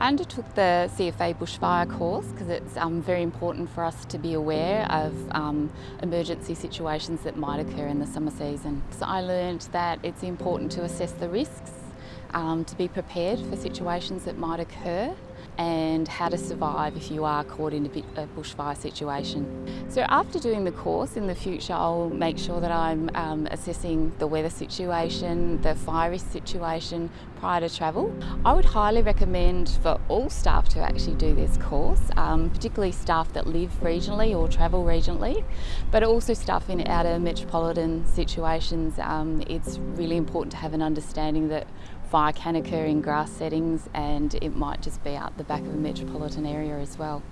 I undertook the CFA bushfire course because it's um, very important for us to be aware of um, emergency situations that might occur in the summer season. So I learned that it's important to assess the risks, um, to be prepared for situations that might occur and how to survive if you are caught in a bushfire situation. So after doing the course in the future I'll make sure that I'm um, assessing the weather situation, the fire risk situation prior to travel. I would highly recommend for all staff to actually do this course, um, particularly staff that live regionally or travel regionally, but also staff in outer metropolitan situations. Um, it's really important to have an understanding that fire can occur in grass settings and it might just be out the back of a metropolitan area as well.